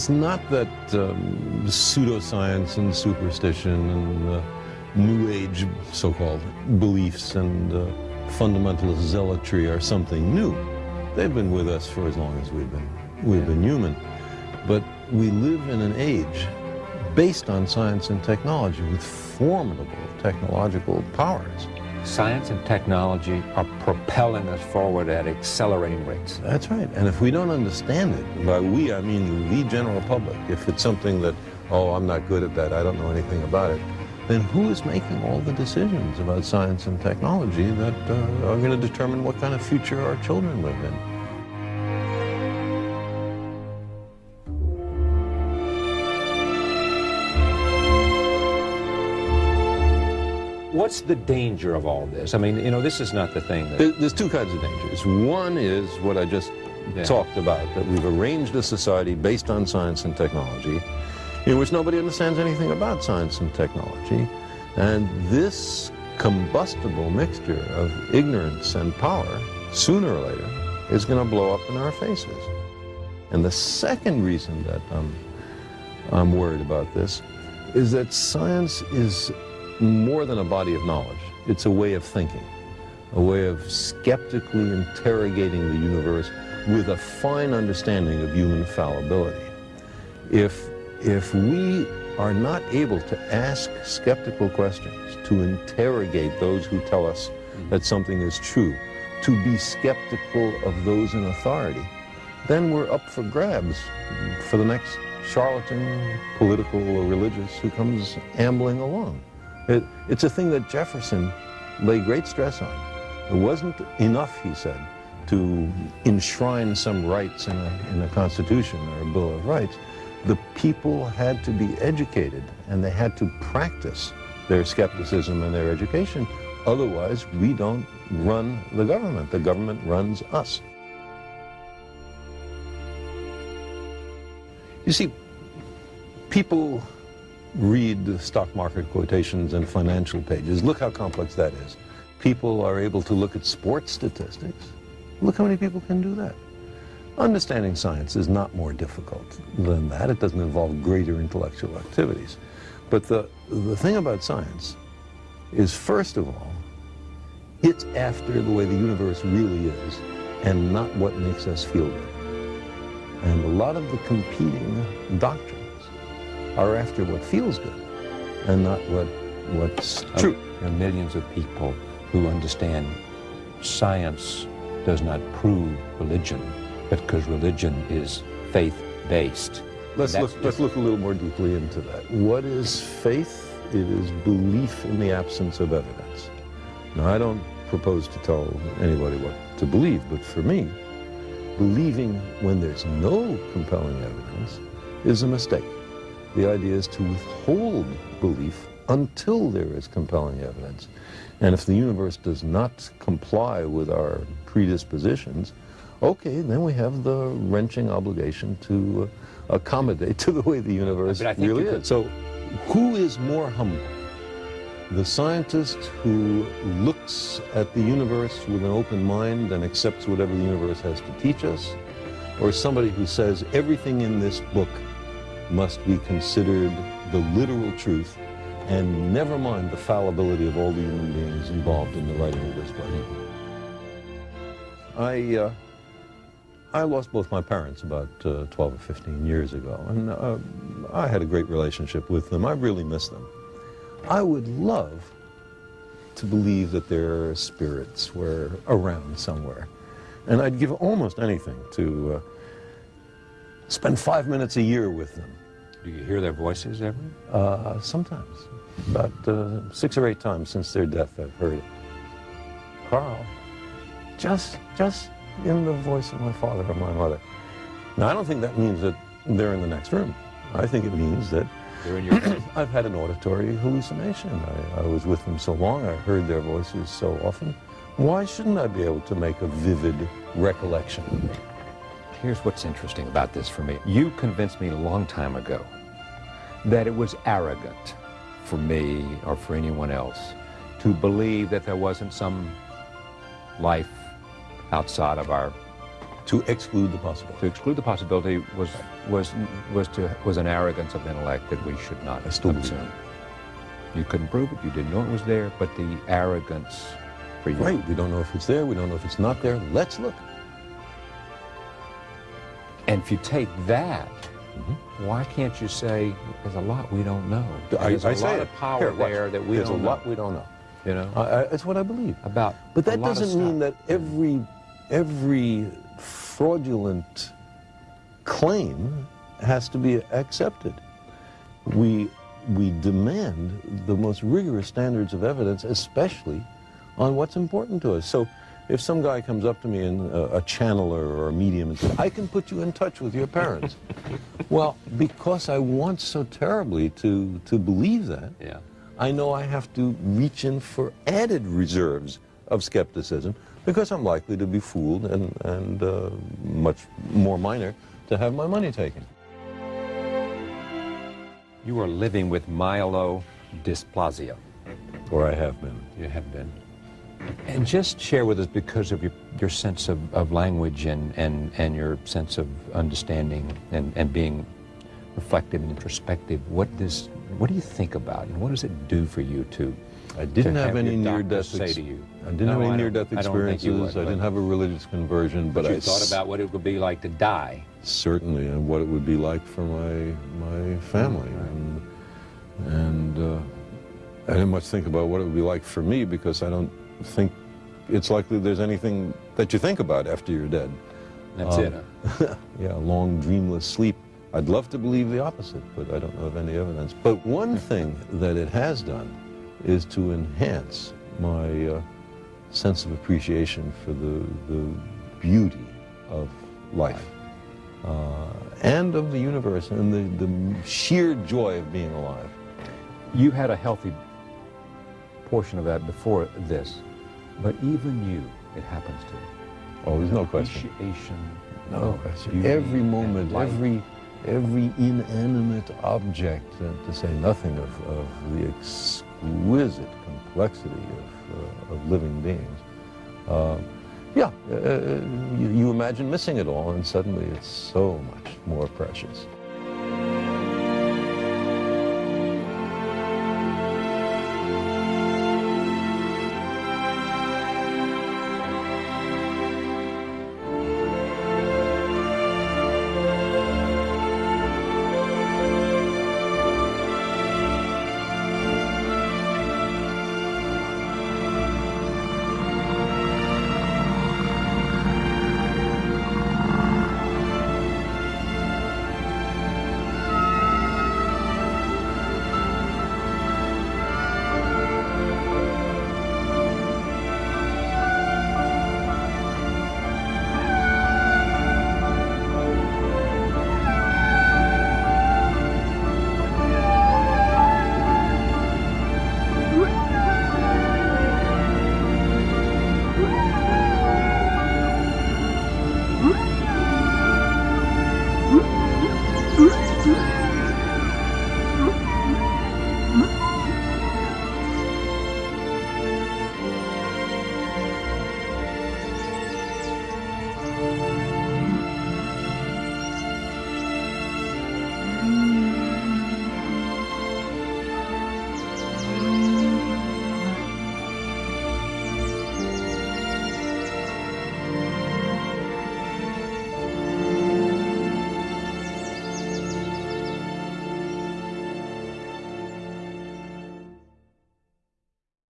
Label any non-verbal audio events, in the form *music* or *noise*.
it's not that um, pseudoscience and superstition and uh, New Age so-called beliefs and uh, fundamentalist zealotry are something new. They've been with us for as long as we've been, we've been human. But we live in an age based on science and technology with formidable technological powers. Science and technology are propelling us forward at accelerating rates. That's right. And if we don't understand it, by we I mean the general public, if it's something that, oh, I'm not good at that, I don't know anything about it, then who is making all the decisions about science and technology that uh, are going to determine what kind of future our children live in? What's the danger of all this? I mean, you know, this is not the thing that... There's two kinds of dangers. One is what I just yeah. talked about, that we've arranged a society based on science and technology in which nobody understands anything about science and technology. And this combustible mixture of ignorance and power, sooner or later, is going to blow up in our faces. And the second reason that I'm, I'm worried about this is that science is more than a body of knowledge. It's a way of thinking, a way of skeptically interrogating the universe with a fine understanding of human fallibility. If, if we are not able to ask skeptical questions, to interrogate those who tell us that something is true, to be skeptical of those in authority, then we're up for grabs for the next charlatan, political or religious, who comes ambling along. It, it's a thing that Jefferson laid great stress on. It wasn't enough, he said, to enshrine some rights in a, in a Constitution or a Bill of Rights. The people had to be educated and they had to practice their skepticism and their education. Otherwise, we don't run the government. The government runs us. You see, people read stock market quotations and financial pages. Look how complex that is. People are able to look at sports statistics. Look how many people can do that. Understanding science is not more difficult than that. It doesn't involve greater intellectual activities. But the, the thing about science is, first of all, it's after the way the universe really is and not what makes us feel good. And a lot of the competing doctrines are after what feels good and not what what's true. There are millions of people who understand science does not prove religion, but because religion is faith-based. Let's look, let's look a little more deeply into that. What is faith? It is belief in the absence of evidence. Now, I don't propose to tell anybody what to believe, but for me, believing when there's no compelling evidence is a mistake. The idea is to withhold belief until there is compelling evidence. And if the universe does not comply with our predispositions, okay, then we have the wrenching obligation to uh, accommodate *laughs* to the way the universe really is. So who is more humble? The scientist who looks at the universe with an open mind and accepts whatever the universe has to teach us, or somebody who says everything in this book must be considered the literal truth and never mind the fallibility of all the human beings involved in the writing of this book. I, uh, I lost both my parents about uh, 12 or 15 years ago, and uh, I had a great relationship with them. I really miss them. I would love to believe that their spirits were around somewhere. And I'd give almost anything to uh, spend five minutes a year with them do you hear their voices ever? Uh, sometimes. About uh, six or eight times since their death, I've heard it. Carl, just, just in the voice of my father or my mother. Now, I don't think that means that they're in the next room. I think it means that they're in your *clears throat* I've had an auditory hallucination. I, I was with them so long, I heard their voices so often. Why shouldn't I be able to make a vivid recollection? Here's what's interesting about this for me. You convinced me a long time ago that it was arrogant for me or for anyone else to believe that there wasn't some life outside of our To exclude the possibility. To exclude the possibility was was was to was an arrogance of intellect that we should not I still assume. You couldn't prove it. You didn't know it was there, but the arrogance for you. Right, we don't know if it's there, we don't know if it's not there. Let's look. And if you take that, mm-hmm. why can't you say there's a lot we don't know? I, There's I a say lot it. of power Here, there that we There's don't a lot know. we don't know. You know I, I, it's what I believe. about. But a that lot doesn't mean that every every fraudulent claim has to be accepted. We we demand the most rigorous standards of evidence, especially on what's important to us. So if some guy comes up to me and uh, a channeler or a medium and says, "I can put you in touch with your parents," *laughs* well, because I want so terribly to to believe that, Yeah. I know I have to reach in for added reserves of skepticism because I'm likely to be fooled and, and uh, much more minor to have my money taken. You are living with myelodysplasia. Or I have been. You have been. And just share with us, because of your, your sense of, of language and, and, and your sense of understanding and, and being reflective and introspective, what, does, what do you think about and what does it do for you to I didn't to have, any near-death say ex- to you? I didn't No, have any near-death I don't think you experiences. would, I didn't have a religious conversion, but, But you I thought about what it would be like to die. certainly and what it would be like for my my family and and uh, I didn't much think about what it would be like for me because I don't think it's likely there's anything that you think about after you're dead. That's Um, it. huh? *laughs* yeah, a long dreamless sleep. I'd love to believe the opposite, but I don't know of any evidence. But one *laughs* thing that it has done is to enhance my uh, sense of appreciation for the, the beauty of life uh, and of the universe and the, the sheer joy of being alive. You had a healthy portion of that before this, but even you, it happens to. Oh, there's no question. No question. Every moment, every every inanimate object, uh, to say nothing of, of the exquisite complexity of, uh, of living beings. Uh, yeah, uh, you, you imagine missing it all, and suddenly it's so much more precious.